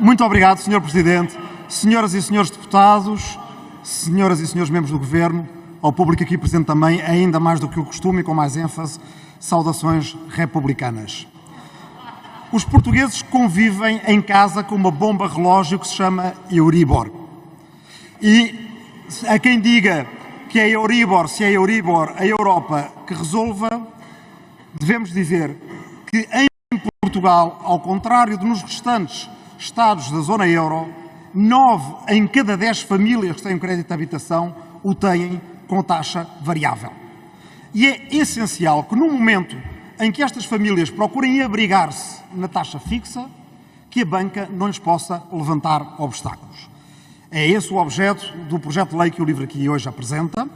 Muito obrigado, Sr. Presidente. Senhoras e senhores deputados, senhoras e senhores membros do Governo, ao público aqui presente também, ainda mais do que o costume e com mais ênfase, saudações republicanas. Os portugueses convivem em casa com uma bomba relógio que se chama Euribor. E a quem diga que é Euribor, se é Euribor, a Europa que resolva, devemos dizer que em Portugal, ao contrário de nos restantes Estados da zona euro, nove em cada dez famílias que têm crédito de habitação o têm com taxa variável. E é essencial que, no momento em que estas famílias procurem abrigar-se na taxa fixa, que a banca não lhes possa levantar obstáculos. É esse o objeto do projeto de lei que o LIVRE aqui hoje apresenta,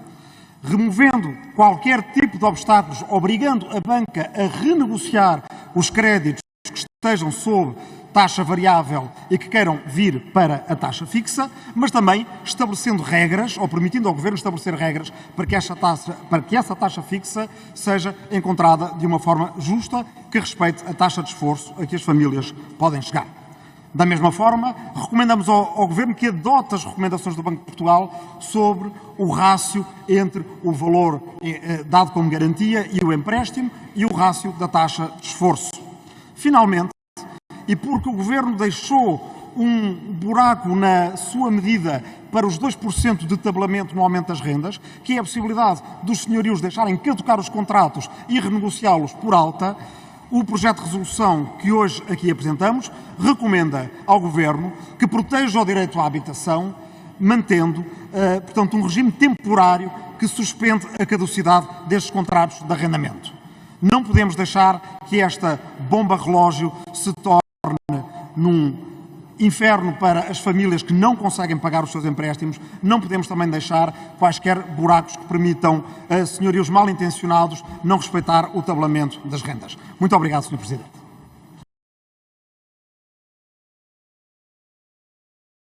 removendo qualquer tipo de obstáculos, obrigando a banca a renegociar os créditos que estejam sob taxa variável e que queiram vir para a taxa fixa, mas também estabelecendo regras, ou permitindo ao Governo estabelecer regras para que, essa taxa, para que essa taxa fixa seja encontrada de uma forma justa que respeite a taxa de esforço a que as famílias podem chegar. Da mesma forma, recomendamos ao, ao, Governo que adote as recomendações do Banco de Portugal sobre o rácio entre o valor eh, eh dado como garantia e o empréstimo e o rácio da taxa de esforço. Finalmente, e porque o Governo deixou um buraco na sua medida para os 2% de tabelamento no aumento das rendas, que é a possibilidade dos senhorios deixarem caducar os contratos e renegociá-los por alta, o projeto de resolução que hoje aqui apresentamos recomenda ao Governo que proteja o direito à habitação, mantendo, uh, portanto, um regime temporário que suspende a caducidade destes contratos de arrendamento. Não podemos deixar que esta bomba relógio se torne num inferno para as famílias que não conseguem pagar os seus empréstimos, não podemos também deixar quaisquer buracos que permitam a senhorios mal intencionados não respeitar o tabelamento das rendas. Muito obrigado, Sr. Presidente.